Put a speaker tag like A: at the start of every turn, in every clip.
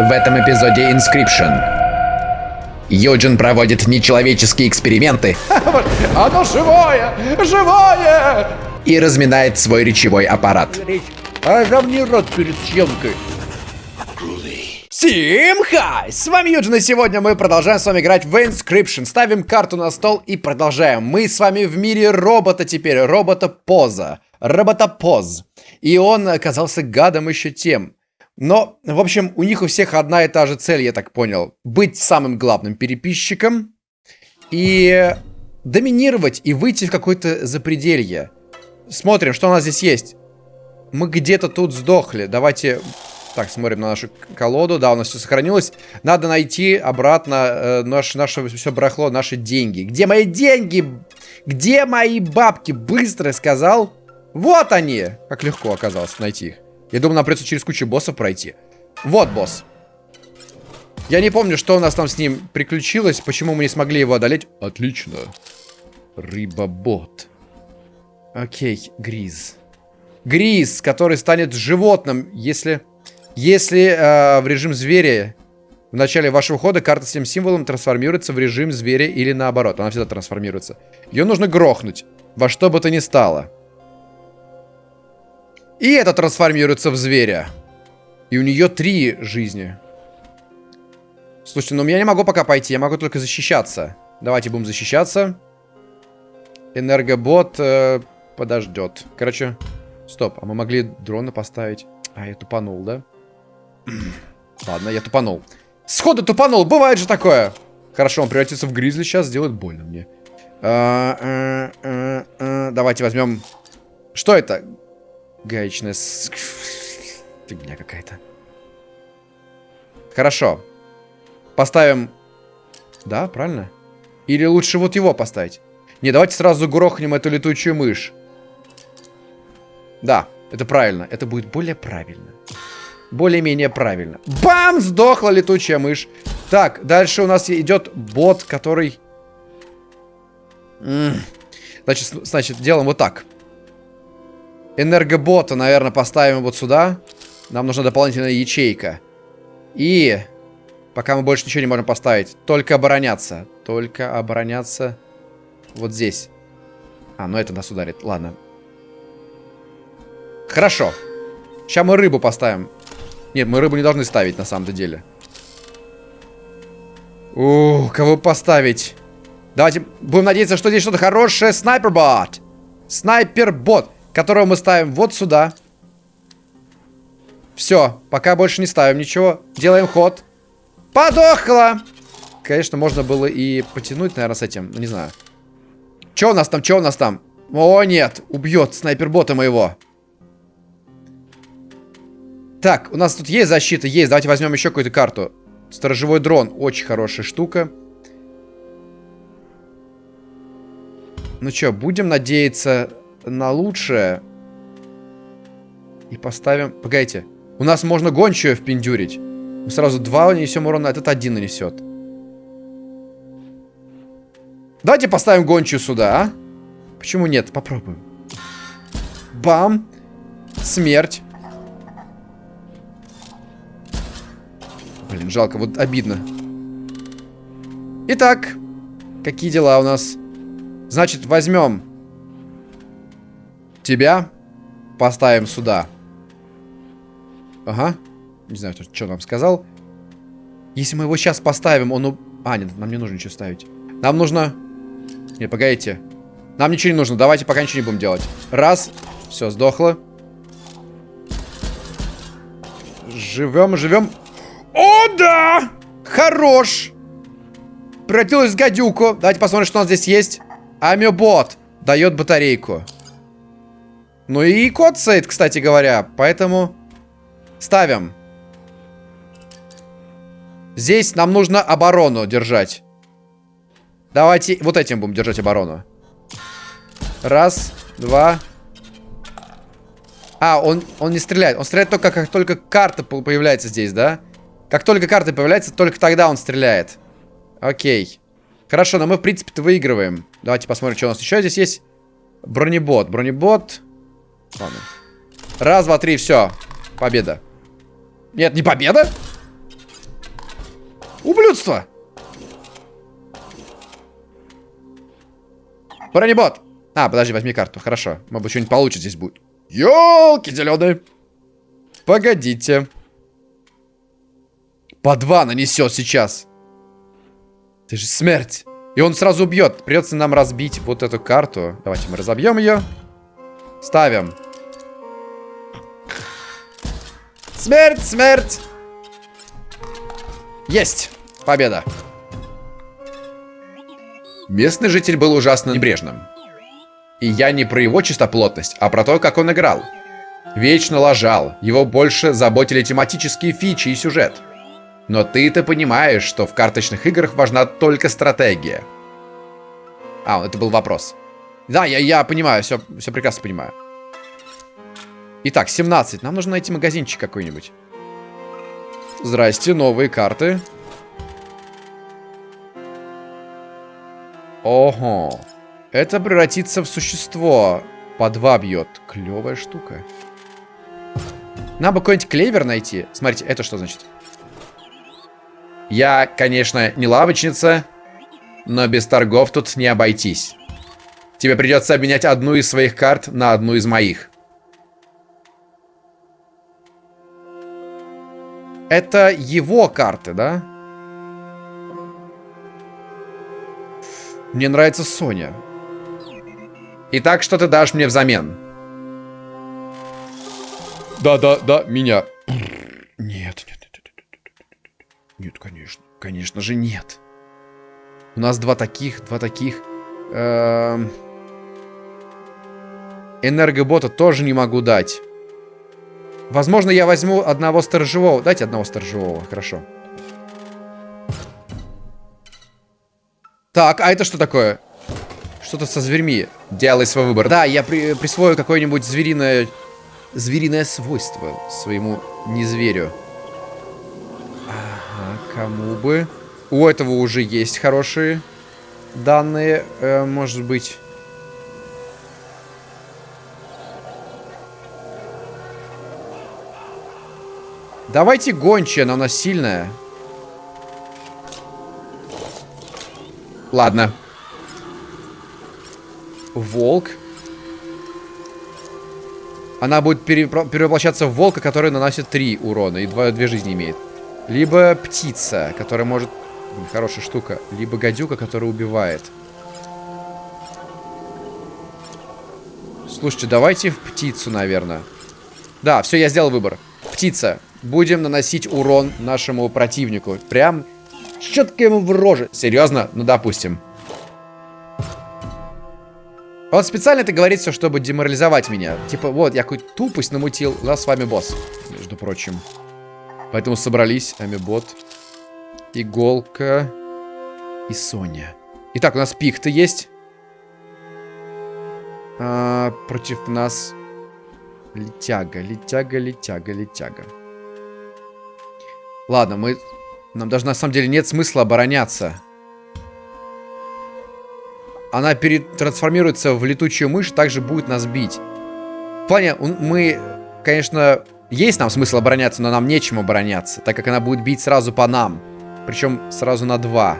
A: В этом эпизоде Inscription. Юджин проводит нечеловеческие эксперименты
B: Оно живое! Живое!
A: и разминает свой речевой аппарат.
B: А равни рот перед съемкой. Всем хай! С вами Юджин, и сегодня мы продолжаем с вами играть в Inscription. Ставим карту на стол и продолжаем. Мы с вами в мире робота теперь, робота-поза. Робота-поз. И он оказался гадом еще тем. Но, в общем, у них у всех одна и та же цель, я так понял. Быть самым главным переписчиком и доминировать и выйти в какое-то запределье. Смотрим, что у нас здесь есть. Мы где-то тут сдохли. Давайте... Так, смотрим на нашу колоду. Да, у нас все сохранилось. Надо найти обратно э, наш, наше все барахло, наши деньги. Где мои деньги? Где мои бабки? Быстро сказал. Вот они! Как легко оказалось найти их. Я думаю, нам придется через кучу боссов пройти. Вот босс. Я не помню, что у нас там с ним приключилось, почему мы не смогли его одолеть. Отлично. Рыбобот. Окей, Гриз. Гриз, который станет животным, если... Если э, в режим зверя в начале вашего хода карта с этим символом трансформируется в режим зверя или наоборот. Она всегда трансформируется. Ее нужно грохнуть. Во что бы то ни стало. И это трансформируется в зверя. И у нее три жизни. Слушайте, ну я не могу пока пойти, я могу только защищаться. Давайте будем защищаться. Энергобот э, подождет. Короче, стоп, а мы могли дрона поставить. А, я тупанул, да? Ладно, я тупанул. Сходу тупанул, бывает же такое. Хорошо, он превратится в гризли сейчас, сделает больно мне. А, а, а, давайте возьмем... Что это? Гаечная... Фигня какая-то. Хорошо. Поставим... Да, правильно? Или лучше вот его поставить? Не, давайте сразу грохнем эту летучую мышь. Да, это правильно. Это будет более правильно. Более-менее правильно. Бам! Сдохла летучая мышь. Так, дальше у нас идет бот, который... Значит, значит, делаем вот так. Энергобота, наверное, поставим вот сюда. Нам нужна дополнительная ячейка. И... Пока мы больше ничего не можем поставить. Только обороняться. Только обороняться вот здесь. А, ну это нас ударит. Ладно. Хорошо. Сейчас мы рыбу поставим. Нет, мы рыбу не должны ставить на самом-то деле. Ух, кого поставить? Давайте будем надеяться, что здесь что-то хорошее. Снайпер-бот. Снайпер-бот которого мы ставим вот сюда. Все, пока больше не ставим ничего. Делаем ход. Подохла! Конечно, можно было и потянуть, наверное, с этим. Не знаю. Че у нас там, че у нас там? О, нет, убьет снайпербота моего. Так, у нас тут есть защита? Есть. Давайте возьмем еще какую-то карту. Сторожевой дрон. Очень хорошая штука. Ну что, будем надеяться на лучшее. И поставим... Погодите. У нас можно гончую впендюрить. Мы сразу два нанесем урона, а этот один нанесет. Давайте поставим гончую сюда, а? Почему нет? Попробуем. Бам. Смерть. Блин, жалко, вот обидно. Итак, какие дела у нас? Значит, возьмем Тебя поставим сюда. Ага. Не знаю, что, нам сказал. Если мы его сейчас поставим, он... А, нет, нам не нужно ничего ставить. Нам нужно... Не, погодите. Нам ничего не нужно. Давайте пока ничего не будем делать. Раз. Все, сдохло. Живем, живем. О, да! Хорош! Превратилась в гадюку. Давайте посмотрим, что у нас здесь есть. Амебот. Дает батарейку. Ну и код сейт, кстати говоря. Поэтому ставим. Здесь нам нужно оборону держать. Давайте вот этим будем держать оборону. Раз, два. А, он, он не стреляет. Он стреляет только, как только карта появляется здесь, да? Как только карта появляется, только тогда он стреляет. Окей. Хорошо, но мы, в принципе-то, выигрываем. Давайте посмотрим, что у нас еще здесь есть. Бронебот. Бронебот. Ладно. Раз, два, три, все. Победа. Нет, не победа? Ублюдство! Бронебот! А, подожди, возьми карту. Хорошо. Может быть, что-нибудь получится здесь будет. Ёлки зеленые. Погодите. По два нанесет сейчас. Ты же смерть. И он сразу убьет. Придется нам разбить вот эту карту. Давайте мы разобьем ее. Ставим. Смерть, смерть. Есть. Победа. Местный житель был ужасно небрежным. И я не про его чистоплотность, а про то, как он играл. Вечно лажал, его больше заботили тематические фичи и сюжет. Но ты-то понимаешь, что в карточных играх важна только стратегия. А, это был вопрос. Да, я, я понимаю, все, все прекрасно понимаю. Итак, 17. Нам нужно найти магазинчик какой-нибудь. Здрасте, новые карты. Ого. Это превратится в существо. По два бьет. Клевая штука. Надо бы какой-нибудь клевер найти. Смотрите, это что значит? Я, конечно, не лавочница, но без торгов тут не обойтись. Тебе придется обменять одну из своих карт на одну из моих. Это его карты, да? Мне нравится Соня. Итак, что ты дашь мне взамен? Да, да, да, меня. Нет, нет, нет, нет, нет, нет, конечно, конечно же нет. У нас два таких, два таких. Эм... Энергобота тоже не могу дать. Возможно, я возьму одного сторожевого. Дайте одного сторожевого, хорошо. Так, а это что такое? Что-то со зверьми. Делай свой выбор. Да, я при присвою какое-нибудь звериное... Звериное свойство своему незверю. Ага, кому бы... У этого уже есть хорошие данные, э, может быть... Давайте гончая, она сильная. Ладно. Волк. Она будет перевоплощаться в волка, который наносит 3 урона и 2, 2 жизни имеет. Либо птица, которая может... Хорошая штука. Либо гадюка, которая убивает. Слушайте, давайте в птицу, наверное. Да, все, я сделал выбор. Птица. Будем наносить урон нашему противнику. Прям четко ему в роже. Серьезно? Ну, допустим. Он специально это говорит все, чтобы деморализовать меня. Типа, вот, я какую-то тупость намутил. У нас с вами босс, между прочим. Поэтому собрались Амибот, Иголка и Соня. Итак, у нас пик-то есть. А, против нас летяга, летяга, летяга, летяга. Ладно, мы... Нам даже на самом деле нет смысла обороняться она перетрансформируется в летучую мышь, также будет нас бить. В плане, мы, конечно, есть нам смысл обороняться, но нам нечем обороняться, так как она будет бить сразу по нам. Причем сразу на два.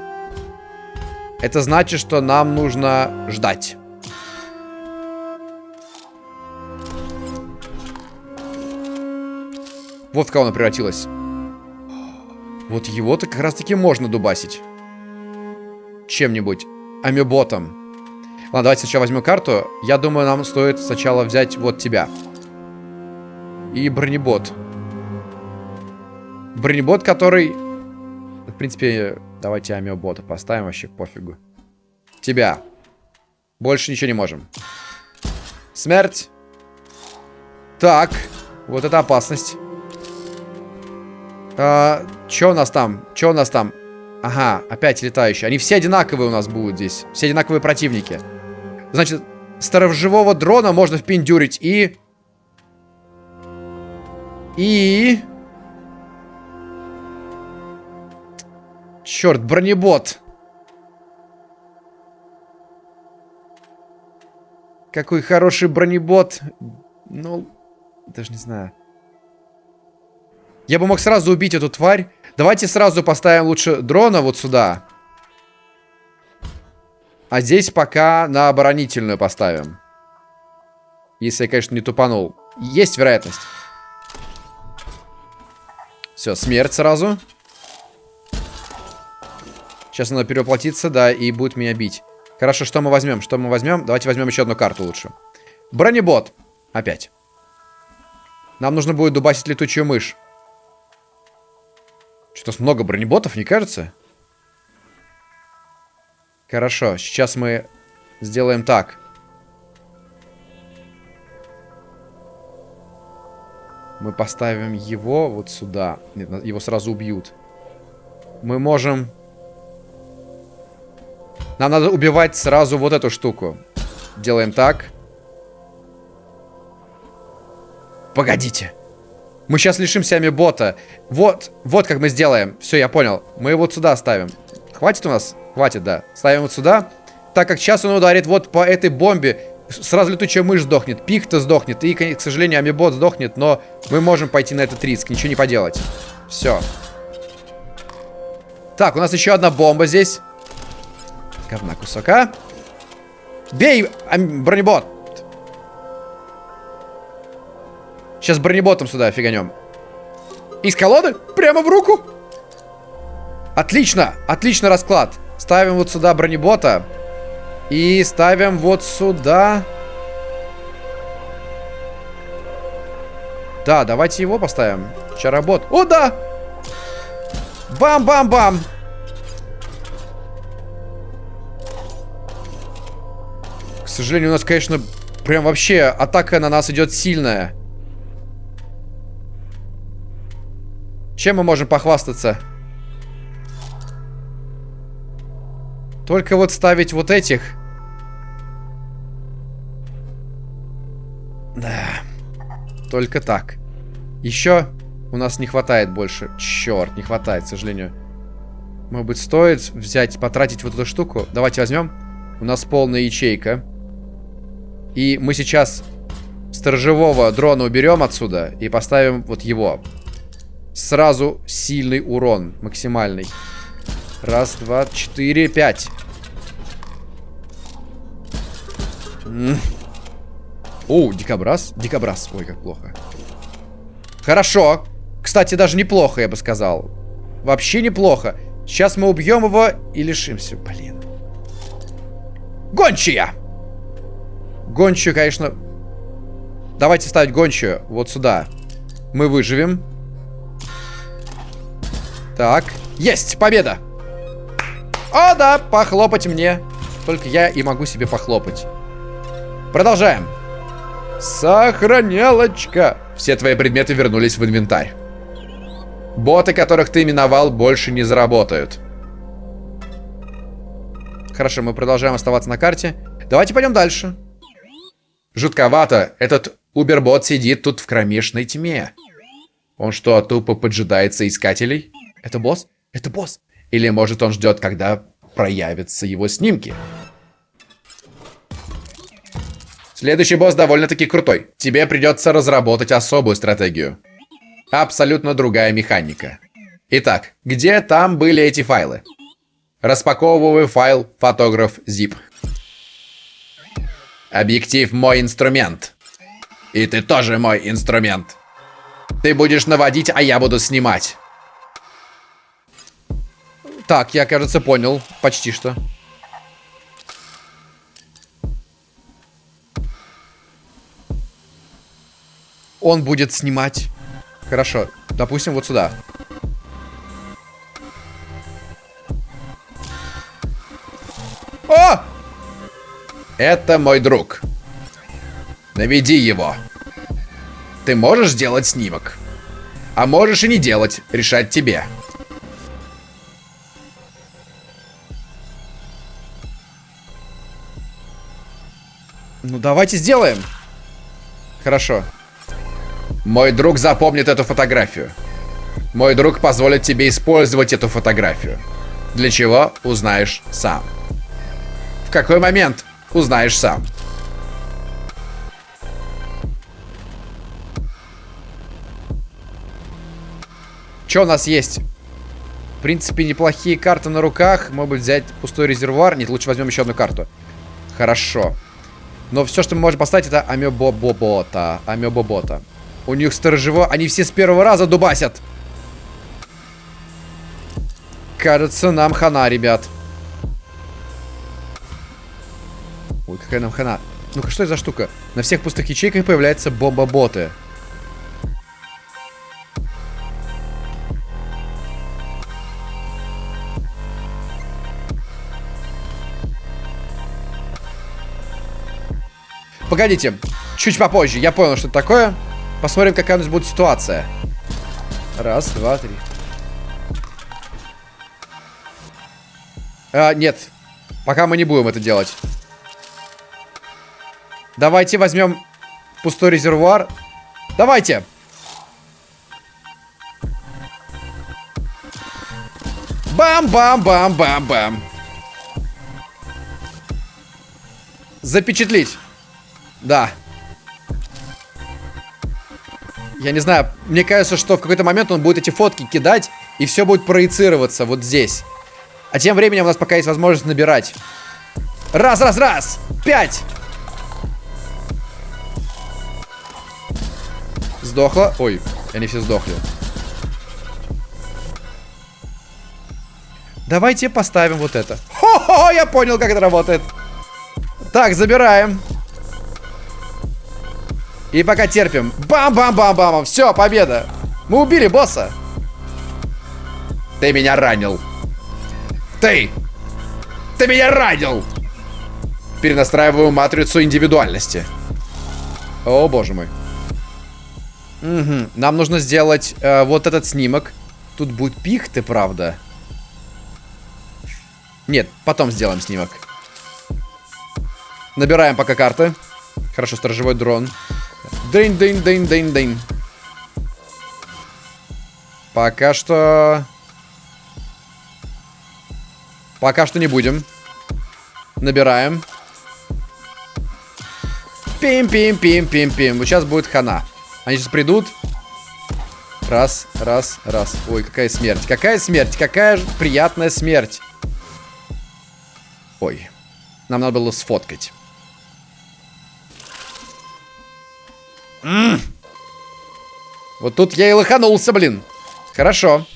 B: Это значит, что нам нужно ждать. Вот в кого она превратилась. Вот его-то как раз-таки можно дубасить. Чем-нибудь. Амеботом. Ладно, давайте сначала возьмем карту. Я думаю, нам стоит сначала взять вот тебя. И бронебот. Бронебот, который... В принципе, давайте амиобота поставим, вообще пофигу. Тебя. Больше ничего не можем. Смерть. Так. Вот это опасность. А, Че у нас там? Че у нас там? Ага, опять летающие. Они все одинаковые у нас будут здесь. Все одинаковые противники. Значит, сторожевого дрона можно впендюрить и... И... Черт, бронебот. Какой хороший бронебот. Ну, даже не знаю. Я бы мог сразу убить эту тварь. Давайте сразу поставим лучше дрона вот сюда. А здесь пока на оборонительную поставим. Если я, конечно, не тупанул. Есть вероятность. Все, смерть сразу. Сейчас надо перевоплотиться, да, и будет меня бить. Хорошо, что мы возьмем? Что мы возьмем? Давайте возьмем еще одну карту лучше. Бронебот. Опять. Нам нужно будет дубасить летучую мышь. Что-то много бронеботов, не кажется? Хорошо, сейчас мы сделаем так. Мы поставим его вот сюда. Нет, его сразу убьют. Мы можем... Нам надо убивать сразу вот эту штуку. Делаем так. Погодите. Мы сейчас лишимся бота. Вот, вот как мы сделаем. Все, я понял. Мы его вот сюда ставим. Хватит у нас? Хватит, да. Ставим вот сюда. Так как сейчас он ударит вот по этой бомбе, сразу летучая мышь сдохнет, пихта сдохнет, и, к сожалению, амибот сдохнет, но мы можем пойти на этот риск, ничего не поделать. Все. Так, у нас еще одна бомба здесь. Говна кусака. Бей, бронебот! Сейчас бронеботом сюда фиганем. Из колоды? Прямо в руку? Отлично, отлично расклад. Ставим вот сюда бронебота. И ставим вот сюда... Да, давайте его поставим. Чаработ. О, да! Бам-бам-бам! К сожалению, у нас, конечно, прям вообще атака на нас идет сильная. Чем мы можем похвастаться? Только вот ставить вот этих. Да. Только так. Еще у нас не хватает больше. Черт, не хватает, к сожалению. Может быть, стоит взять, потратить вот эту штуку? Давайте возьмем. У нас полная ячейка. И мы сейчас сторожевого дрона уберем отсюда и поставим вот его сразу сильный урон. Максимальный. Раз, два, четыре, пять. О, дикобраз. Дикобраз. Ой, как плохо. Хорошо. Кстати, даже неплохо, я бы сказал. Вообще неплохо. Сейчас мы убьем его и лишимся. Блин. Гончая! Гончую, конечно... Давайте ставить гончую вот сюда. Мы выживем. Так, есть, победа! О, да, похлопать мне. Только я и могу себе похлопать. Продолжаем. Сохранялочка. Все твои предметы вернулись в инвентарь. Боты, которых ты именовал, больше не заработают. Хорошо, мы продолжаем оставаться на карте. Давайте пойдем дальше. Жутковато. Этот убербот сидит тут в кромешной тьме. Он что, тупо поджидается искателей? Это босс? Это босс. Или может он ждет, когда проявятся его снимки? Следующий босс довольно-таки крутой. Тебе придется разработать особую стратегию. Абсолютно другая механика. Итак, где там были эти файлы? Распаковываю файл фотограф zip. Объектив мой инструмент. И ты тоже мой инструмент. Ты будешь наводить, а я буду снимать. Так, я, кажется, понял. Почти что. Он будет снимать. Хорошо. Допустим, вот сюда. О! Это мой друг. Наведи его. Ты можешь сделать снимок. А можешь и не делать. Решать тебе. Ну, давайте сделаем. Хорошо. Мой друг запомнит эту фотографию. Мой друг позволит тебе использовать эту фотографию. Для чего, узнаешь сам. В какой момент, узнаешь сам. Что у нас есть? В принципе, неплохие карты на руках. Может быть, взять пустой резервуар. Нет, лучше возьмем еще одну карту. Хорошо. Но все, что мы можем поставить, это амебобобота. Амебобота. У них сторожево... Они все с первого раза дубасят. Кажется, нам хана, ребят. Ой, какая нам хана. Ну-ка, что это за штука? На всех пустых ячейках появляются боба-боты. Погодите, чуть попозже. Я понял, что это такое. Посмотрим, какая у нас будет ситуация. Раз, два, три. А, нет. Пока мы не будем это делать. Давайте возьмем пустой резервуар. Давайте. Бам-бам-бам-бам-бам. Запечатлить. Да. Я не знаю, мне кажется, что в какой-то момент он будет эти фотки кидать, и все будет проецироваться вот здесь. А тем временем у нас пока есть возможность набирать. Раз, раз, раз! Пять! Сдохла. Ой, они все сдохли. Давайте поставим вот это. Хо-хо, я понял, как это работает. Так, забираем. И пока терпим. Бам-бам-бам-бам. Все, победа. Мы убили босса.
A: Ты меня ранил. Ты! Ты меня ранил! Перенастраиваю матрицу индивидуальности.
B: О, боже мой. Угу. Нам нужно сделать э, вот этот снимок. Тут будет пихты, правда. Нет, потом сделаем снимок. Набираем пока карты. Хорошо, сторожевой дрон. Дынь, дынь, дынь, дынь, дынь. Пока что... Пока что не будем. Набираем. Пим-пим-пим-пим-пим. Вот сейчас будет хана. Они сейчас придут. Раз, раз, раз. Ой, какая смерть. Какая смерть. Какая приятная смерть. Ой. Нам надо было сфоткать. М -м. Вот тут я и лоханулся, блин. Хорошо.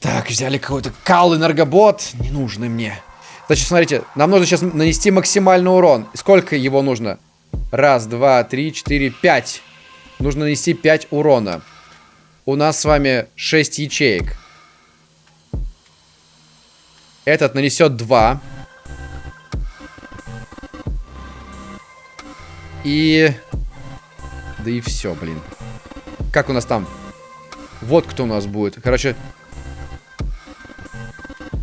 B: Так, взяли какой-то кал энергобот. Не нужный мне. Значит, смотрите, нам нужно сейчас нанести максимальный урон. Сколько его нужно? Раз, два, три, четыре, пять. Нужно нанести пять урона. У нас с вами шесть ячеек. Этот нанесет два. И... Да и все, блин. Как у нас там? Вот кто у нас будет. Короче...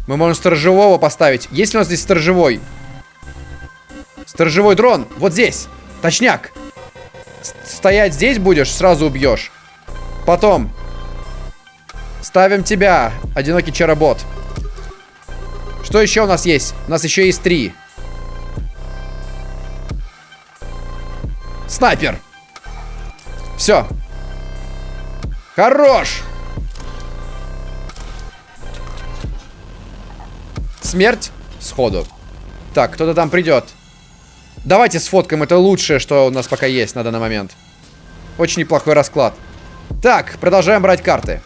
B: Мы можем сторожевого поставить. Есть ли у нас здесь сторожевой? Сторожевой дрон. Вот здесь. Точняк. Стоять здесь будешь, сразу убьешь. Потом. Ставим тебя, одинокий чаробот. Что еще у нас есть? У нас еще есть три. Снайпер. Все. Хорош. Смерть сходу. Так, кто-то там придет. Давайте сфоткаем, это лучшее, что у нас пока есть на данный момент. Очень неплохой расклад. Так, продолжаем брать карты.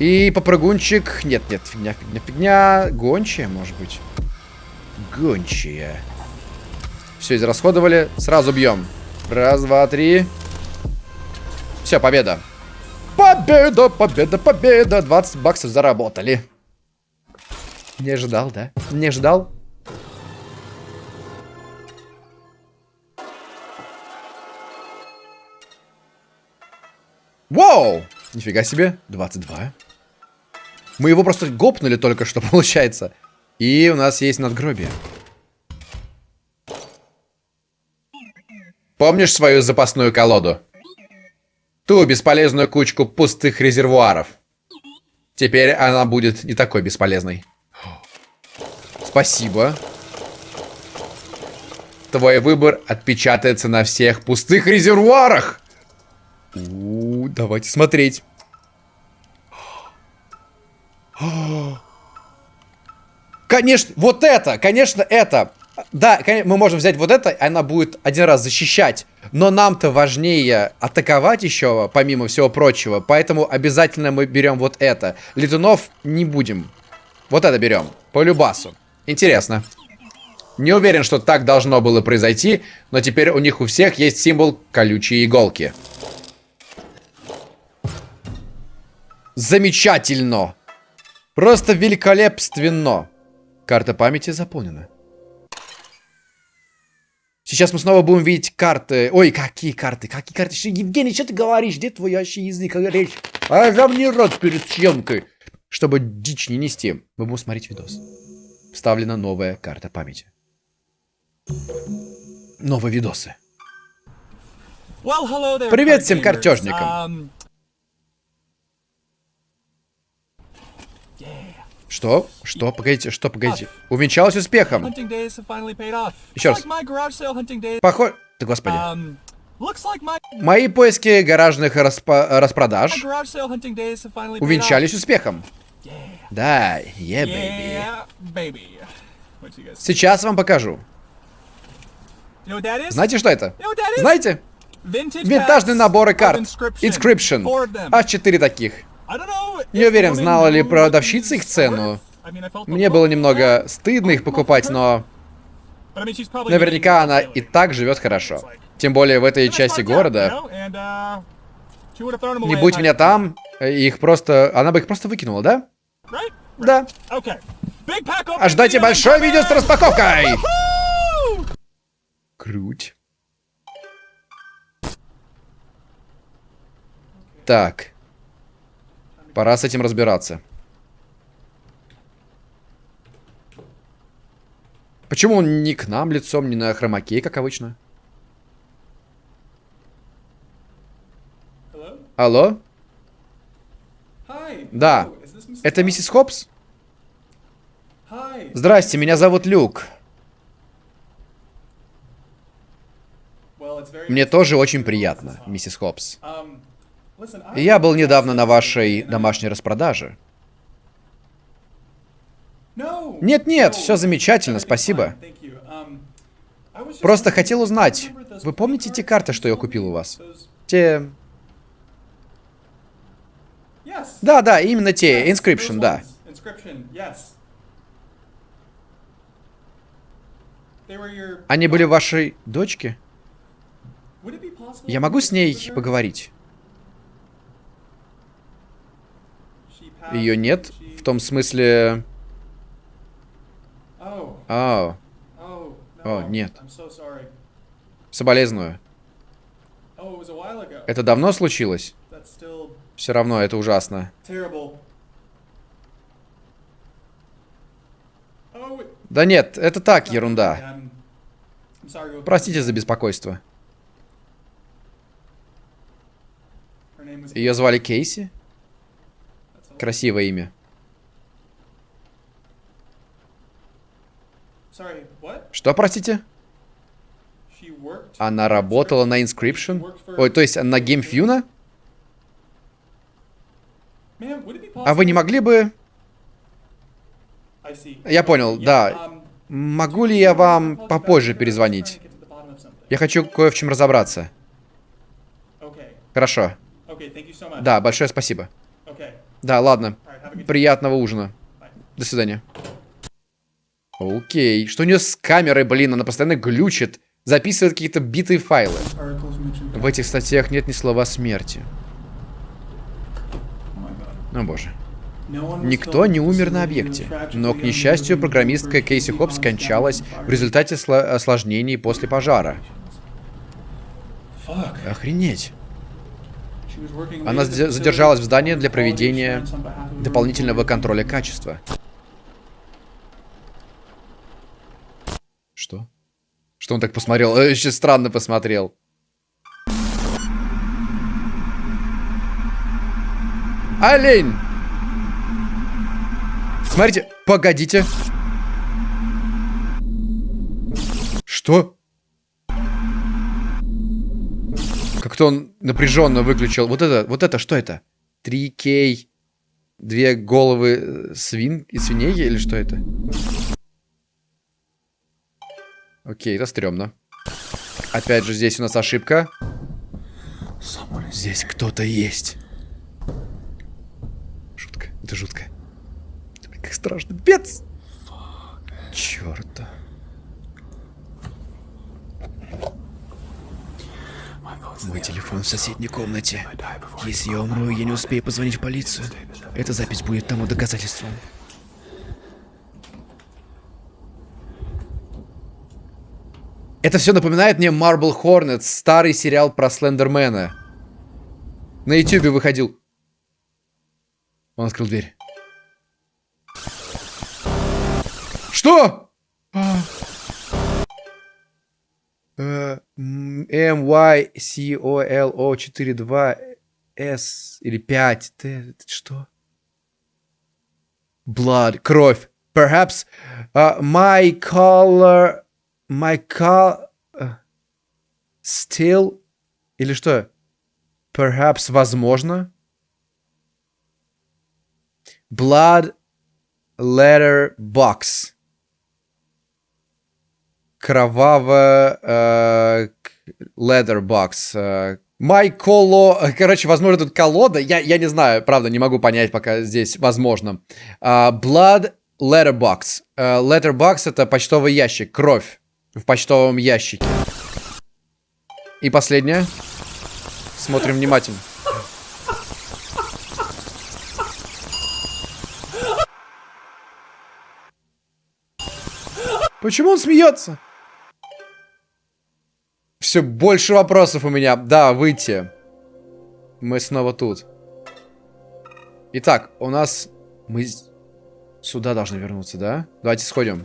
B: И попрыгунчик... Нет, нет, фигня, фигня, фигня. Гончая, может быть. Гончая. Все, израсходовали. Сразу бьем. Раз, два, три. Все, победа. Победа, победа, победа. 20 баксов заработали. Не ожидал, да? Не ожидал? Вау! Нифига себе, 22. Мы его просто гопнули только что, получается. И у нас есть надгробие.
A: Помнишь свою запасную колоду? Ту бесполезную кучку пустых резервуаров. Теперь она будет не такой бесполезной.
B: Спасибо.
A: Твой выбор отпечатается на всех пустых резервуарах.
B: У, давайте смотреть. Конечно, вот это, конечно, это. Да, мы можем взять вот это, она будет один раз защищать. Но нам-то важнее атаковать еще, помимо всего прочего. Поэтому обязательно мы берем вот это. Летунов не будем. Вот это берем. По любасу. Интересно. Не уверен, что так должно было произойти, но теперь у них у всех есть символ колючие иголки. Замечательно! Просто великолепственно! Карта памяти заполнена. Сейчас мы снова будем видеть карты. Ой, какие карты? Какие карты? Евгений, что ты говоришь? Где твой вообще язык? Речь? А я мне рот перед съемкой. Чтобы дичь не нести, мы будем смотреть видос. Вставлена новая карта памяти. Новые видосы. Привет всем картежникам. Um, Что? Что? Погодите, что? Погодите. Увенчалось успехом. Еще раз. Похоже... Да господи. Um, Мои поиски гаражных распа распродаж увенчались успехом. Да, yeah, baby. Сейчас вам покажу. Знаете, что это? Знаете? Винтажные наборы карт. Inscription. Аж четыре таких. Не уверен, знала ли продавщица их цену. Мне было немного стыдно их покупать, но... Наверняка она и так живет хорошо. Тем более в этой части города. Не будь меня там, их просто... Она бы их просто выкинула, да? Да. Ожидайте большое видео с распаковкой! Круть. Так. Пора с этим разбираться. Почему он не к нам лицом, не на хромаке, как обычно? Алло? Да. Это миссис Хопс? Здрасте, меня зовут Люк. Мне тоже очень приятно, миссис Хопс. Я был недавно на вашей домашней распродаже. Нет-нет, все замечательно, спасибо. Просто хотел узнать, вы помните те карты, что я купил у вас? Те... Да, да, именно те, Inscription, да. Они были вашей дочке? Я могу с ней поговорить? Ее нет? В том смысле... О. О, нет. Соболезную. Это давно случилось? Все равно, это ужасно. Да нет, это так, ерунда. Простите за беспокойство. Ее звали Кейси? Красивое имя. Что, простите? Она работала на Inscription? Ой, то есть на GameFuna? А вы не могли бы... Я понял, да. Могу ли я вам попозже перезвонить? Я хочу кое в чем разобраться. Хорошо. Да, большое спасибо. Да, ладно. Приятного ужина. До свидания. Окей. Что у нее с камерой, блин? Она постоянно глючит. Записывает какие-то битые файлы. В этих статьях нет ни слова смерти. О боже. Никто не умер на объекте, но, к несчастью, программистка Кейси Хопп скончалась в результате осложнений после пожара. Охренеть. Она задержалась в здании для проведения дополнительного контроля качества. Что? Что он так посмотрел? Э, еще странно посмотрел. Олень! Смотрите, погодите. Что? Как-то он напряженно выключил. Вот это, вот это, что это? 3К, две головы э, свин и свиней или что это? Окей, это стрёмно. Опять же, здесь у нас ошибка. Здесь кто-то есть. Жутко, это жутко. Как страшно. Бец! Чёрта. Мой телефон в соседней комнате. Если я умру, я не успею позвонить в полицию. Эта запись будет тому доказательством. Это все напоминает мне Marble Hornets, старый сериал про Слендермена. На ютюбе выходил. Он открыл дверь. Что? Э, М, Y, C, O, L, O, 4, 2, S или 5. Т, что? Blood, кровь. Perhaps uh, my color, my color, uh, still, или что? Perhaps, возможно. Blood letter box. Кровавая э, leather box. Э, My коло... Короче, возможно, тут колода. Я, я не знаю, правда, не могу понять пока здесь, возможно. Uh, blood letterbox. Uh, letterbox это почтовый ящик. Кровь в почтовом ящике. И последнее. Смотрим внимательно. Почему он смеется? Все больше вопросов у меня. Да, выйти. Мы снова тут. Итак, у нас... Мы сюда должны вернуться, да? Давайте сходим.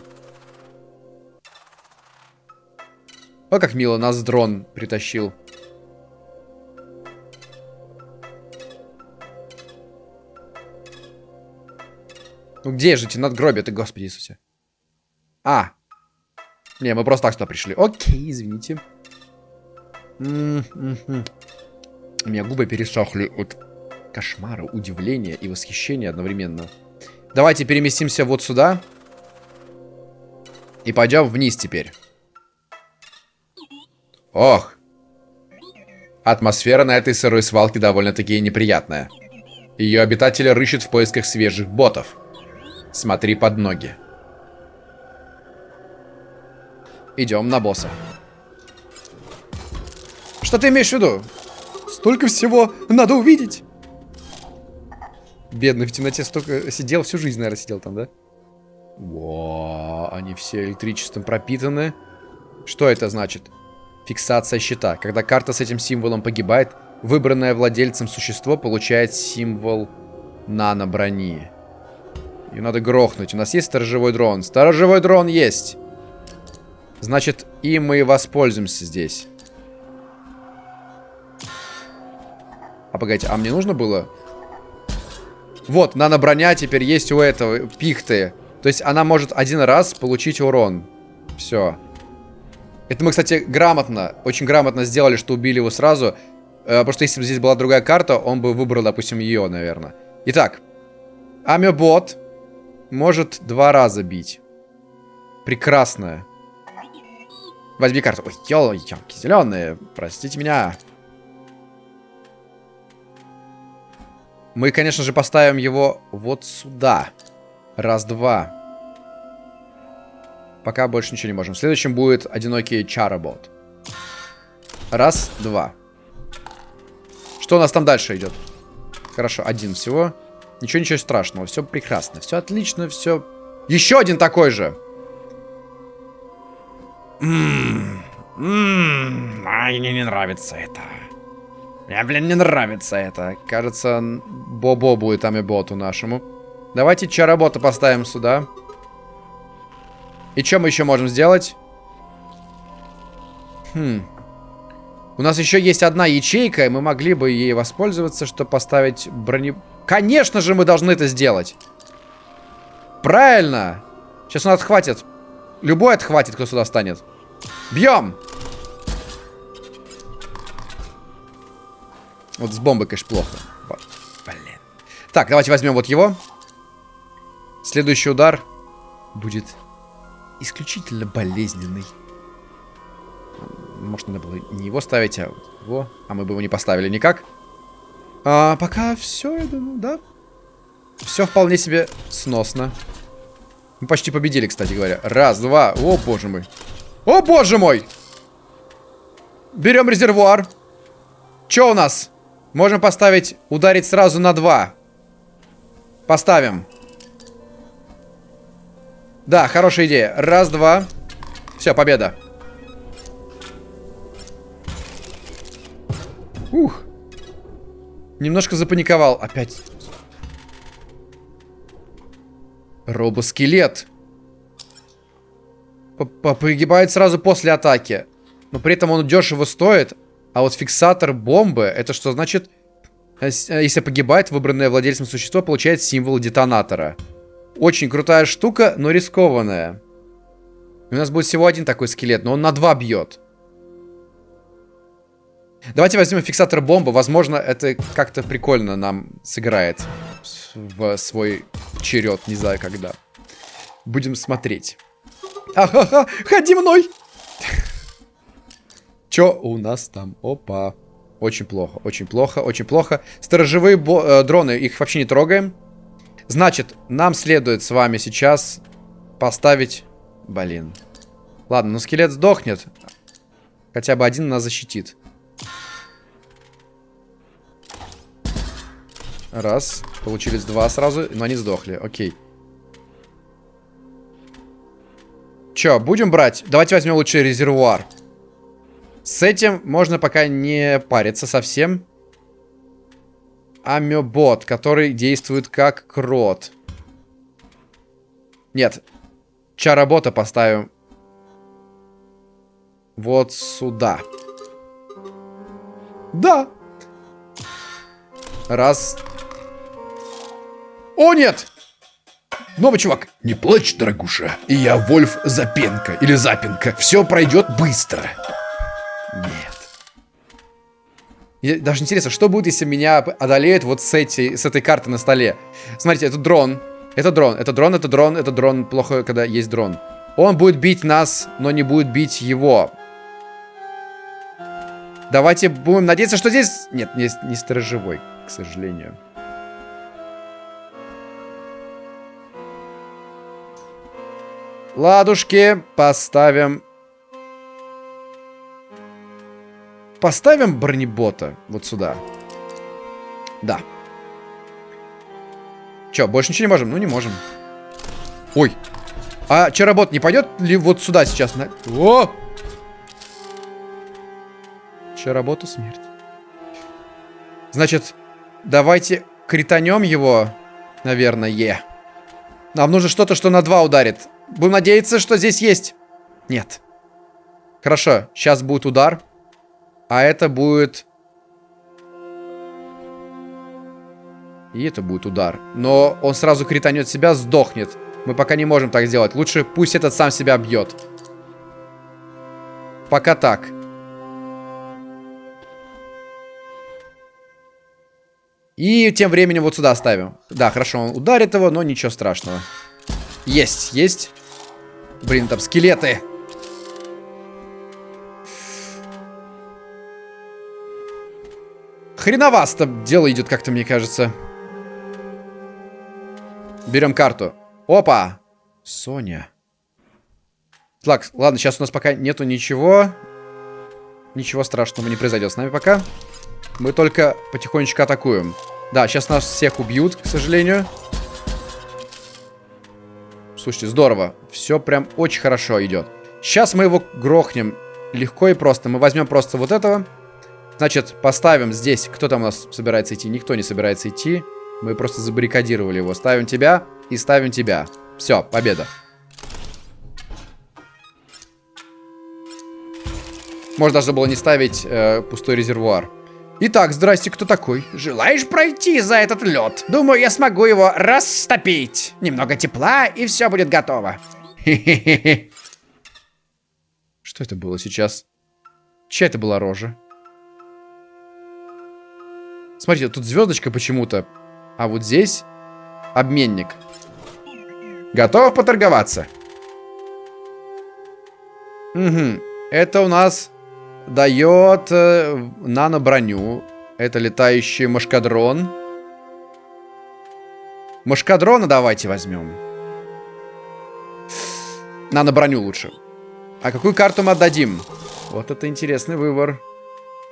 B: О, как мило, нас дрон притащил. Ну где же эти надгробия ты, господи Иисусе? А. Не, мы просто так сюда пришли. Окей, извините. У меня губы пересохли от кошмара, удивления и восхищения одновременно. Давайте переместимся вот сюда. И пойдем вниз теперь. Ох. Атмосфера на этой сырой свалке довольно-таки неприятная. Ее обитатели рыщут в поисках свежих ботов. Смотри под ноги. Идем на босса. Что ты имеешь в виду? Столько всего надо увидеть. Бедный в темноте столько сидел, всю жизнь, наверное, сидел там, да? Во, они все электричеством пропитаны. Что это значит? Фиксация щита. Когда карта с этим символом погибает, выбранное владельцем существо получает символ нано-брони. Ее надо грохнуть. У нас есть сторожевой дрон? Сторожевой дрон есть! Значит, им мы и воспользуемся здесь. Погодите, а мне нужно было... Вот, нано-броня теперь есть у этого, пихты. То есть она может один раз получить урон. Все. Это мы, кстати, грамотно, очень грамотно сделали, что убили его сразу. Э, потому что если бы здесь была другая карта, он бы выбрал, допустим, ее, наверное. Итак. Амебот может два раза бить. Прекрасная. Возьми карту. Ой, елки, зеленые. Простите меня. Мы, конечно же, поставим его вот сюда. Раз, два. Пока больше ничего не можем. Следующим будет одинокий чаработ. Раз, два. Что у нас там дальше идет? Хорошо, один всего. Ничего, ничего страшного. Все прекрасно. Все отлично, все... Еще один такой же. Ммм. Ммм. Мне не нравится это. Мне, блин, не нравится это. Кажется, Бобо будет амиботу нашему. Давайте чаработа поставим сюда. И что мы еще можем сделать? Хм. У нас еще есть одна ячейка, и мы могли бы ей воспользоваться, чтобы поставить брони... Конечно же, мы должны это сделать. Правильно. Сейчас он отхватит. Любой отхватит, кто сюда станет. Бьем! Вот с бомбой, конечно, плохо. Блин. Так, давайте возьмем вот его. Следующий удар будет исключительно болезненный. Может, надо было не его ставить, а вот его. А мы бы его не поставили никак. А пока все, я думаю, да. Все вполне себе сносно. Мы почти победили, кстати говоря. Раз, два. О, боже мой. О, боже мой! Берем резервуар. Что у нас? Можем поставить, ударить сразу на два. Поставим. Да, хорошая идея. Раз, два. Все, победа. Ух. Немножко запаниковал. Опять. Робоскелет. Погибает сразу после атаки. Но при этом он дешево стоит. А вот фиксатор бомбы, это что значит? Э, э, если погибает, выбранное владельцем существо получает символ детонатора. Очень крутая штука, но рискованная. у нас будет всего один такой скелет, но он на два бьет. Давайте возьмем фиксатор бомбы. Возможно, это как-то прикольно нам сыграет в свой черед. Не знаю, когда. Будем смотреть. Ахаха, ходи мной! Чё у нас там? Опа. Очень плохо, очень плохо, очень плохо. Сторожевые э, дроны, их вообще не трогаем. Значит, нам следует с вами сейчас поставить... Блин. Ладно, ну скелет сдохнет. Хотя бы один нас защитит. Раз. Получились два сразу, но они сдохли. Окей. Чё, будем брать? Давайте возьмем лучше резервуар. С этим можно пока не париться совсем. Амебот, который действует как крот. Нет. Чаработа поставим. Вот сюда. Да. Раз, о, нет! Новый чувак.
A: Не плачь, дорогуша. И я Вольф Запенко. Или Запенко. Все пройдет быстро.
B: Нет. Даже интересно, что будет, если меня одолеют вот с, этой, с этой карты на столе. Смотрите, это дрон. Это дрон. Это дрон, это дрон, это дрон. Плохо, когда есть дрон. Он будет бить нас, но не будет бить его. Давайте будем надеяться, что здесь... Нет, не, не сторожевой, к сожалению. Ладушки, поставим... Поставим бронебота вот сюда. Да. Че, больше ничего не можем? Ну, не можем. Ой. А чаробот не пойдет ли вот сюда сейчас? На... О! Чароботу смерть. Значит, давайте кританем его, наверное. Нам нужно что-то, что на два ударит. Будем надеяться, что здесь есть. Нет. Хорошо, сейчас будет удар. А это будет... И это будет удар. Но он сразу кританет себя, сдохнет. Мы пока не можем так сделать. Лучше пусть этот сам себя бьет. Пока так. И тем временем вот сюда ставим. Да, хорошо, он ударит его, но ничего страшного. Есть, есть. Блин, там скелеты. Хреновасто дело идет как-то, мне кажется. Берем карту. Опа! Соня. Так, ладно, сейчас у нас пока нету ничего. Ничего страшного не произойдет с нами пока. Мы только потихонечку атакуем. Да, сейчас нас всех убьют, к сожалению. Слушайте, здорово. Все прям очень хорошо идет. Сейчас мы его грохнем легко и просто. Мы возьмем просто вот этого. Значит, поставим здесь. Кто там у нас собирается идти? Никто не собирается идти. Мы просто забаррикадировали его. Ставим тебя и ставим тебя. Все, победа. Можно даже было не ставить э, пустой резервуар. Итак, здрасте, кто такой?
C: Желаешь пройти за этот лед? Думаю, я смогу его растопить. Немного тепла, и все будет готово.
B: Что это было сейчас? Чья это была рожа? Смотрите, тут звездочка почему-то. А вот здесь обменник.
A: Готов поторговаться?
B: Угу. Это у нас дает э, нано-броню. Это летающий машкадрон. Машкадрона давайте возьмем. Нано-броню лучше. А какую карту мы отдадим? Вот это интересный выбор.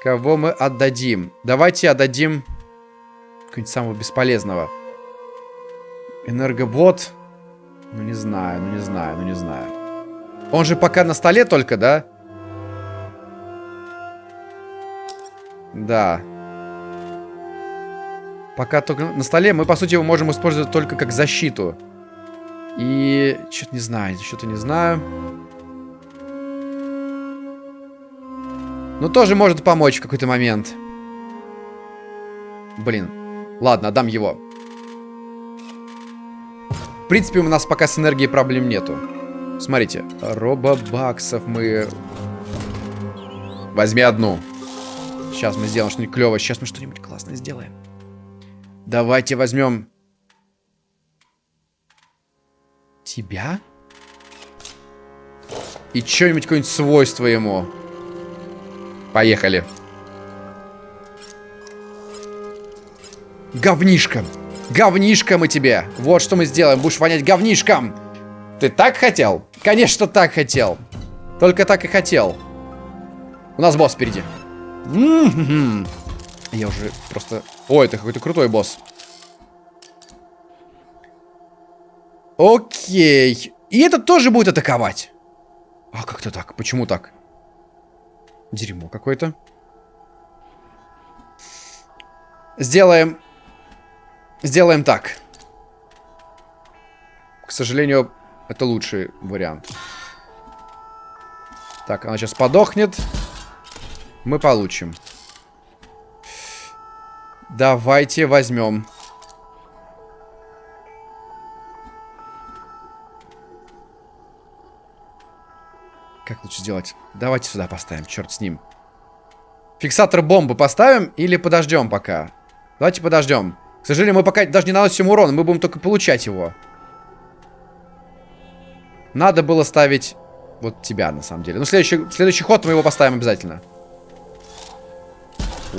B: Кого мы отдадим? Давайте отдадим какого-нибудь самого бесполезного. Энергобот. Ну не знаю, ну не знаю, ну не знаю. Он же пока на столе только, да? Да. Пока только на столе. Мы, по сути, его можем использовать только как защиту. И... Что-то не знаю, что-то не знаю. Ну, тоже может помочь в какой-то момент. Блин. Ладно, отдам его. В принципе, у нас пока с энергией проблем нету. Смотрите, робобаксов мы...
A: Возьми одну.
B: Сейчас мы сделаем что-нибудь клевое. Сейчас мы что-нибудь классное сделаем. Давайте возьмем... Тебя? И что-нибудь, какое-нибудь свойство ему.
A: Поехали.
B: Говнишком. Говнишком мы тебе. Вот что мы сделаем. Будешь вонять говнишком.
A: Ты так хотел?
B: Конечно, так хотел. Только так и хотел. У нас босс впереди. Я уже просто... Ой, это какой-то крутой босс. Окей. И этот тоже будет атаковать. А как-то так? Почему так? Дерьмо какое-то. Сделаем... Сделаем так. К сожалению, это лучший вариант. Так, она сейчас подохнет. Мы получим. Давайте возьмем. Как лучше сделать? Давайте сюда поставим, черт с ним. Фиксатор бомбы поставим или подождем пока? Давайте подождем. К сожалению, мы пока даже не наносим урон, мы будем только получать его. Надо было ставить вот тебя, на самом деле. Ну, следующий, следующий ход мы его поставим обязательно.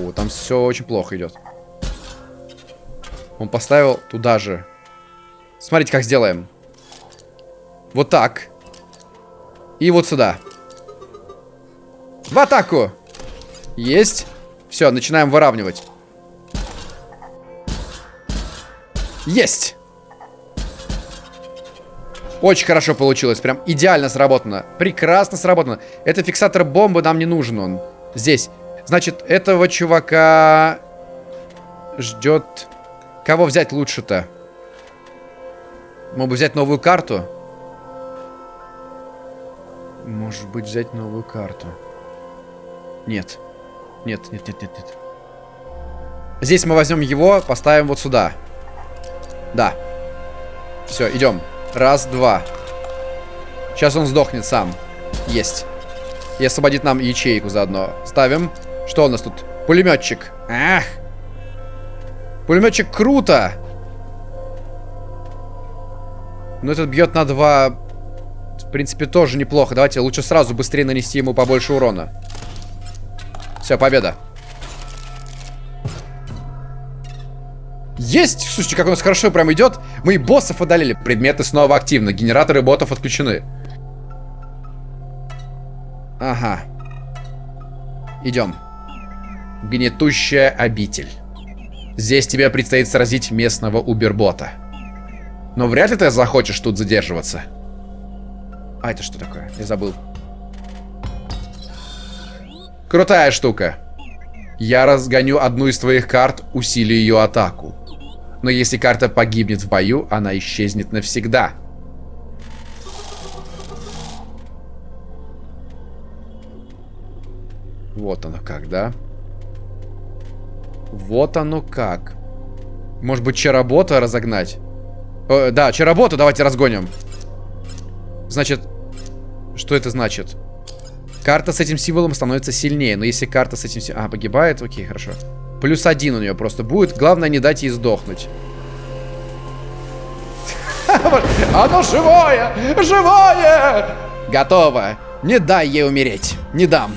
B: О, там все очень плохо идет. Он поставил туда же. Смотрите, как сделаем. Вот так. И вот сюда. В атаку! Есть. Все, начинаем выравнивать. Есть! Очень хорошо получилось. Прям идеально сработано. Прекрасно сработано. Это фиксатор бомбы нам не нужен он. Здесь. Значит, этого чувака ждет... Кого взять лучше-то? Мог бы взять новую карту? Может быть, взять новую карту. Нет. Нет, нет, нет, нет, нет. Здесь мы возьмем его, поставим вот сюда. Да. Все, идем. Раз, два. Сейчас он сдохнет сам. Есть. И освободит нам ячейку заодно. Ставим. Что у нас тут? Пулеметчик. Ах. Пулеметчик круто. Но этот бьет на два. В принципе, тоже неплохо. Давайте лучше сразу быстрее нанести ему побольше урона. Все, победа. Есть! Слушайте, как у нас хорошо прям идет. Мы и боссов одолели.
A: Предметы снова активны. Генераторы ботов отключены.
B: Ага. Идем.
A: Гнетущая обитель. Здесь тебе предстоит сразить местного убербота. Но вряд ли ты захочешь тут задерживаться.
B: А это что такое? Я забыл.
A: Крутая штука. Я разгоню одну из твоих карт, усилию ее атаку. Но если карта погибнет в бою, она исчезнет навсегда.
B: Вот оно как, да? Вот оно как. Может быть, чаробота разогнать? Э, да, чароботу давайте разгоним. Значит, что это значит? Карта с этим символом становится сильнее, но если карта с этим... А, погибает? Окей, хорошо. Плюс один у нее просто будет. Главное не дать ей сдохнуть. Оно живое! Живое! Готово. Не дай ей умереть. Не дам.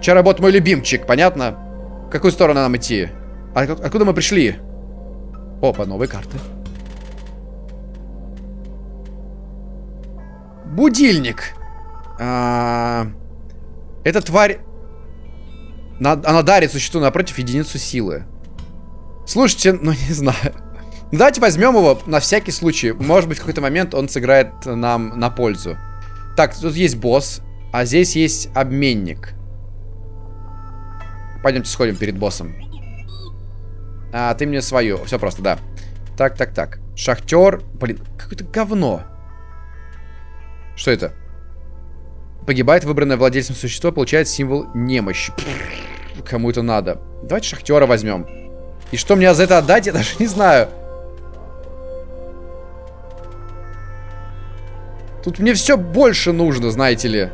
B: Чаробот мой любимчик, понятно? В какую сторону нам идти? А откуда мы пришли? Опа, новые карты. Будильник. А -а -а. Эта тварь... Она дарит существу напротив единицу силы. Слушайте, ну не знаю. Давайте возьмем его на всякий случай. Может быть, в какой-то момент он сыграет нам на пользу. Так, тут есть босс, а здесь есть обменник. Пойдемте сходим перед боссом. А, ты мне свою. Все просто, да. Так, так, так. Шахтер. Блин, какое-то говно. Что это? Погибает выбранное владельцем существо, получает символ немощи. Кому это надо? Давайте шахтера возьмем. И что мне за это отдать, я даже не знаю. Тут мне все больше нужно, знаете ли.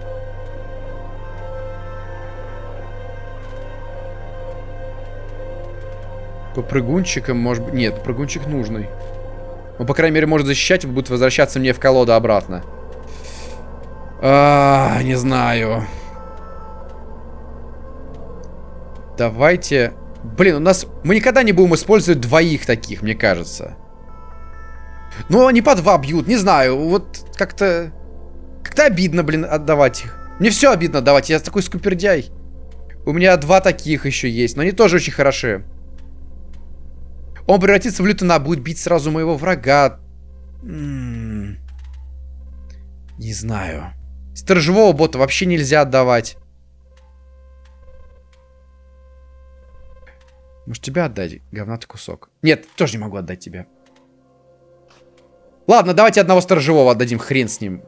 B: По прыгунчикам, может быть... Нет, прыгунчик нужный. Он, по крайней мере, может защищать, будет возвращаться мне в колоду обратно. А, не знаю. Давайте... Блин, у нас... Мы никогда не будем использовать двоих таких, мне кажется. Ну, они по два бьют, не знаю. Вот как-то... Как-то обидно, блин, отдавать их. Мне все обидно давать, я такой скупердяй. У меня два таких еще есть, но они тоже очень хороши. Он превратится в лютона, будет бить сразу моего врага. М. -м -м. Не знаю. Сторожевого бота вообще нельзя отдавать. Может тебя отдать, говнатый кусок? Нет, тоже не могу отдать тебя. Ладно, давайте одного сторожевого отдадим, хрен с ним.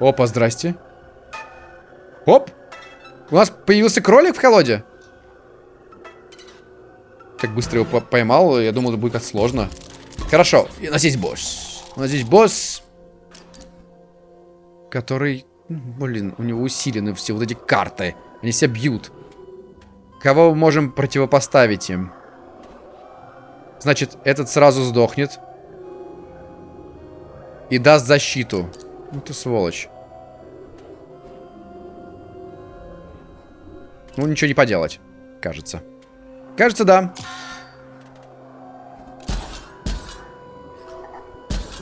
B: Опа, здрасте. Оп! У нас появился кролик в колоде? Так быстро его поймал, я думал, это будет как сложно. Хорошо, у нас есть босс. У нас здесь босс, который, блин, у него усилены все вот эти карты. Они себя бьют. Кого мы можем противопоставить им? Значит, этот сразу сдохнет. И даст защиту. Ну ты сволочь. Ну, ничего не поделать, кажется. Кажется, да.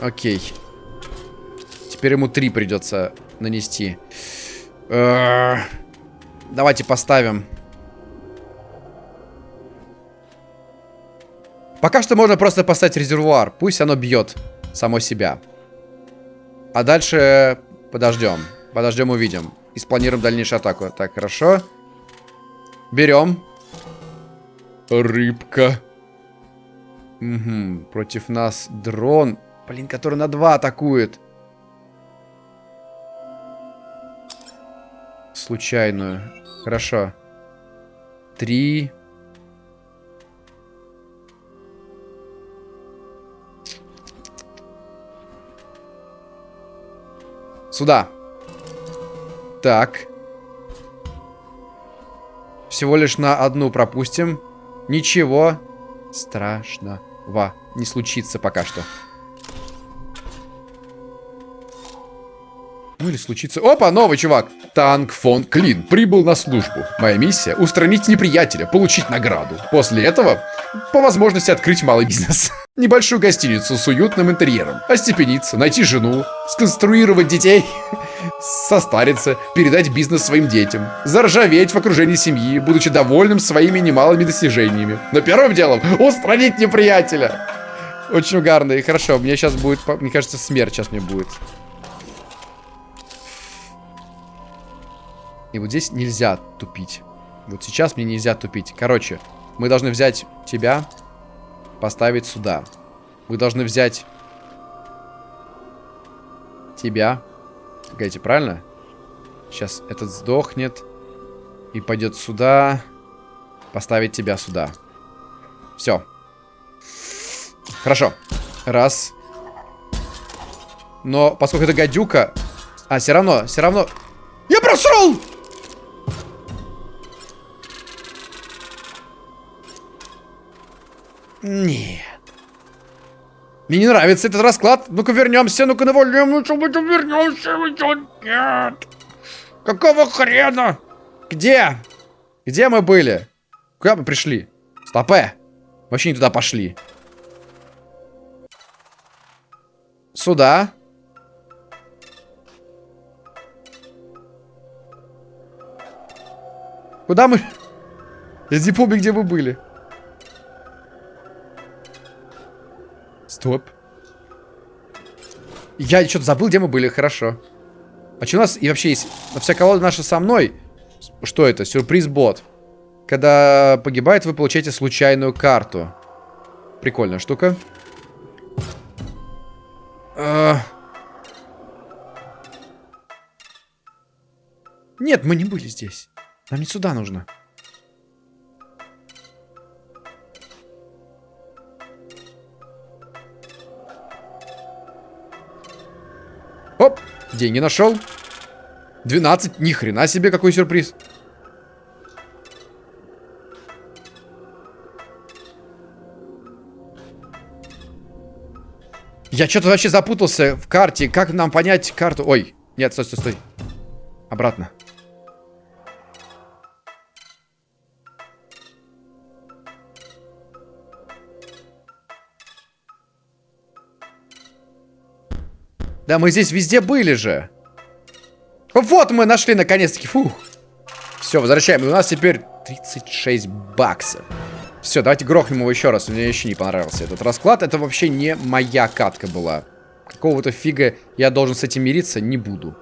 B: Окей. Теперь ему три придется нанести. Э давайте поставим. Пока что можно просто поставить резервуар. Пусть оно бьет само себя. А дальше подождем. Подождем, увидим. И спланируем дальнейшую атаку. Так, хорошо. Берем. Рыбка. Угу. Против нас дрон. Блин, который на два атакует. Случайную. Хорошо. Три. Сюда. Так. Всего лишь на одну пропустим. Ничего страшного не случится пока что. Ну или случится... Опа, новый чувак. Танк фон Клин прибыл на службу. Моя миссия — устранить неприятеля, получить награду. После этого, по возможности, открыть малый бизнес. Небольшую гостиницу с уютным интерьером. Остепениться, найти жену, сконструировать детей, состариться, передать бизнес своим детям. Заржаветь в окружении семьи, будучи довольным своими немалыми достижениями. Но первым делом — устранить неприятеля. Очень угарно и хорошо. Мне сейчас будет, мне кажется, смерть сейчас мне будет. И вот здесь нельзя тупить. Вот сейчас мне нельзя тупить. Короче, мы должны взять тебя, поставить сюда. Мы должны взять тебя. Погодите, правильно? Сейчас этот сдохнет. И пойдет сюда. Поставить тебя сюда. Все. Хорошо. Раз. Но поскольку это гадюка... А, все равно, все равно... Я просрал! Нет. Мне не нравится этот расклад. Ну-ка вернемся, ну-ка навалим, ну что мы там вернемся? Нет. Какого хрена? Где? Где мы были? Куда мы пришли? Стопе. Вообще не туда пошли. Сюда. Куда мы? Я не помню, где мы были. Стоп. Я что-то забыл, где мы были, хорошо. А что у нас и вообще есть... Вся колода наша со мной. Что это? Сюрприз-бот. Когда погибает, вы получаете случайную карту. Прикольная штука. А... Нет, мы не были здесь. Нам не сюда нужно. Деньги нашел. 12, ни хрена себе, какой сюрприз. Я что-то вообще запутался в карте. Как нам понять карту? Ой, нет, стой, стой, стой. Обратно. Да мы здесь везде были же. Вот мы нашли наконец-таки. Фух. Все, возвращаем. У нас теперь 36 баксов. Все, давайте грохнем его еще раз. Мне еще не понравился этот расклад. Это вообще не моя катка была. Какого-то фига я должен с этим мириться? Не буду.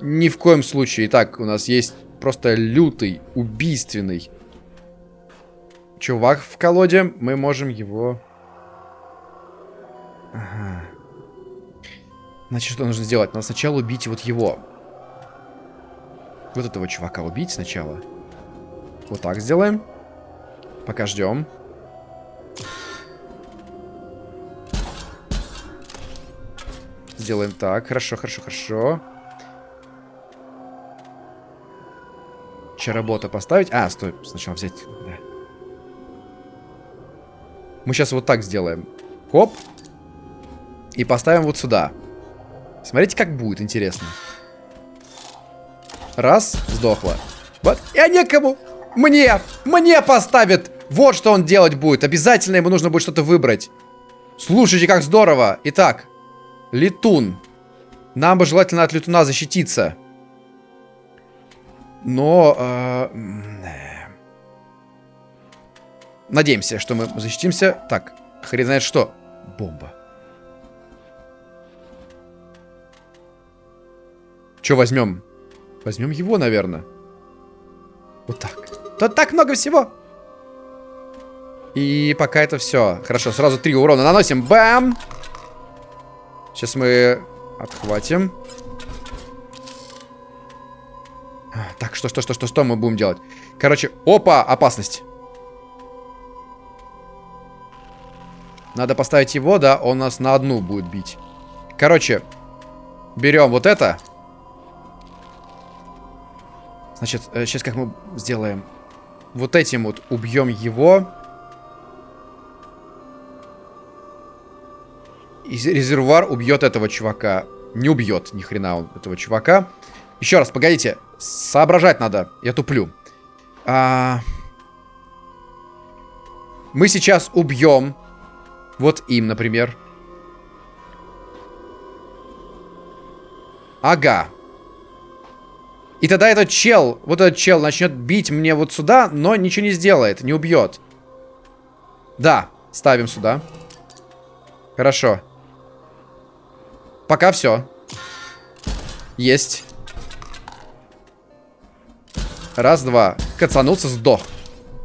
B: Ни в коем случае. Итак, у нас есть просто лютый, убийственный чувак в колоде. Мы можем его... Ага. Значит, что нужно сделать? Надо сначала убить вот его. Вот этого чувака убить сначала. Вот так сделаем. Пока ждем. Сделаем так. Хорошо, хорошо, хорошо. Чаработа поставить. А, стой, сначала взять. Да. Мы сейчас вот так сделаем. Хоп. И поставим вот сюда. Смотрите, как будет, интересно. Раз, сдохла. Вот, я некому. Мне, мне поставит. Вот что он делать будет. Обязательно ему нужно будет что-то выбрать. Слушайте, как здорово. Итак, летун. Нам бы желательно от летуна защититься. Но... Э, надеемся, что мы защитимся. Так, хрен знает что. Бомба. Что возьмем? Возьмем его, наверное. Вот так. Тут так много всего. И пока это все. Хорошо, сразу три урона наносим. Бам! Сейчас мы отхватим. А, так, что, что, что, что, что мы будем делать? Короче, опа, опасность. Надо поставить его, да, он нас на одну будет бить. Короче, берем вот это. Значит, сейчас э, как мы сделаем? Вот этим вот убьем его. И резервуар убьет этого чувака. Не убьет ни хрена он этого чувака. Еще раз, погодите. Соображать надо. Я туплю. А... Мы сейчас убьем. Вот им, например. Ага. И тогда этот чел, вот этот чел начнет бить мне вот сюда, но ничего не сделает, не убьет. Да, ставим сюда. Хорошо. Пока все. Есть. Раз, два. Кацанулся, сдох.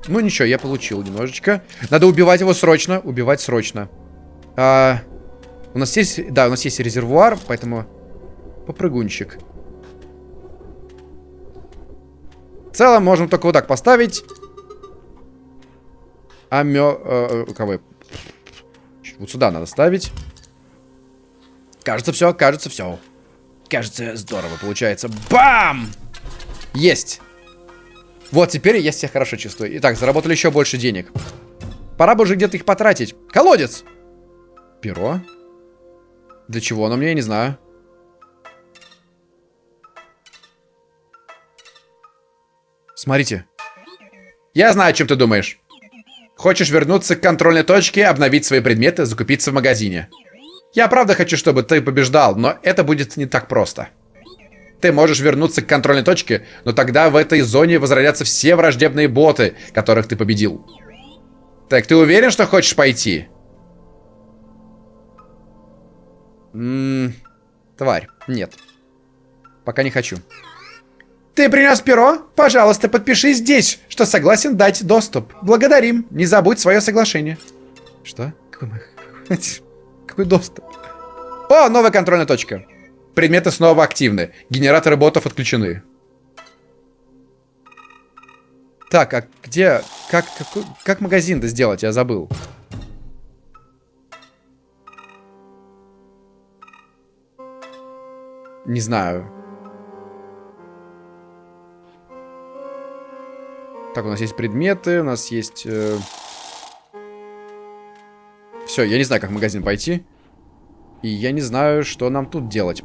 B: Ну ничего, я получил немножечко. Надо убивать его срочно. Убивать срочно. А, у нас есть... Да, у нас есть резервуар, поэтому... Попрыгунчик. В целом, можем только вот так поставить. А мё... Э, э кого? Вот сюда надо ставить. Кажется, все, кажется, все. Кажется, здорово получается. Бам! Есть! Вот, теперь я себя хорошо чувствую. Итак, заработали еще больше денег. Пора бы уже где-то их потратить. Колодец! Перо? Для чего оно мне, я не знаю. Смотрите. Я знаю, о чем ты думаешь. Хочешь вернуться к контрольной точке, обновить свои предметы, закупиться в магазине. Я правда хочу, чтобы ты побеждал, но это будет не так просто. Ты можешь вернуться к контрольной точке, но тогда в этой зоне возродятся все враждебные боты, которых ты победил. Так, ты уверен, что хочешь пойти? Ммм, тварь, нет. Пока не хочу.
C: Ты принес перо? Пожалуйста, подпиши здесь, что согласен дать доступ. Благодарим. Не забудь свое соглашение.
B: Что? Какой, доступ? О, новая контрольная точка. Предметы снова активны. Генераторы ботов отключены. Так, а где... Как, как, как магазин-то сделать? Я забыл. Не знаю. Так, у нас есть предметы, у нас есть... Э... Все, я не знаю, как в магазин пойти. И я не знаю, что нам тут делать.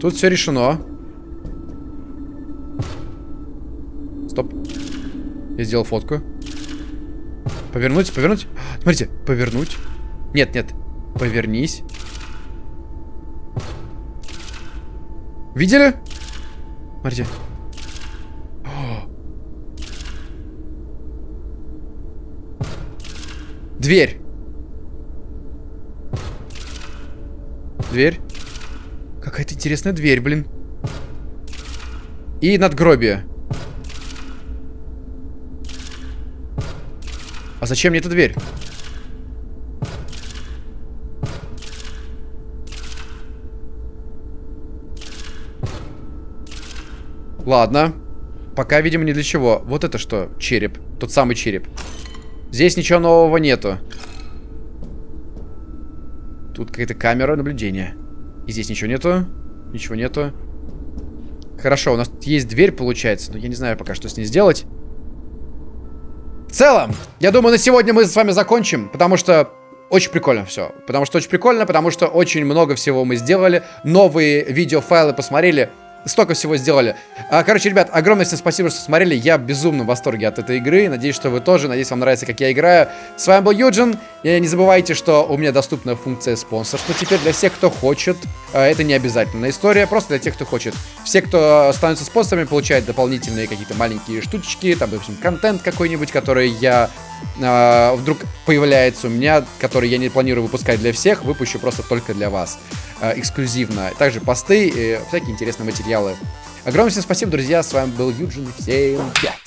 B: Тут все решено. Стоп. Я сделал фотку. Повернуть, повернуть. Смотрите, повернуть. Нет, нет. Повернись. Видели? Смотрите. Дверь. Дверь. Какая-то интересная дверь, блин. И надгробие. А зачем мне эта дверь? Ладно. Пока, видимо, не для чего. Вот это что? Череп. Тот самый череп. Здесь ничего нового нету. Тут какая-то камера наблюдения. И здесь ничего нету. Ничего нету. Хорошо, у нас есть дверь, получается. Но я не знаю пока, что с ней сделать. В целом, я думаю, на сегодня мы с вами закончим. Потому что очень прикольно все. Потому что очень прикольно, потому что очень много всего мы сделали. Новые видеофайлы посмотрели столько всего сделали. А, короче, ребят, огромное всем спасибо, что смотрели. Я безумно в восторге от этой игры. Надеюсь, что вы тоже. Надеюсь, вам нравится, как я играю. С вами был Юджин. И не забывайте, что у меня доступна функция спонсорства теперь для всех, кто хочет. А, это не обязательная история, просто для тех, кто хочет. Все, кто становится спонсорами, получают дополнительные какие-то маленькие штучки. Там, допустим, контент какой-нибудь, который я э, вдруг появляется у меня, который я не планирую выпускать для всех, выпущу просто только для вас. Э, эксклюзивно. Также посты и всякие интересные материалы. Огромное всем спасибо, друзья. С вами был Юджин. Всем пять.